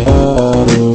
love.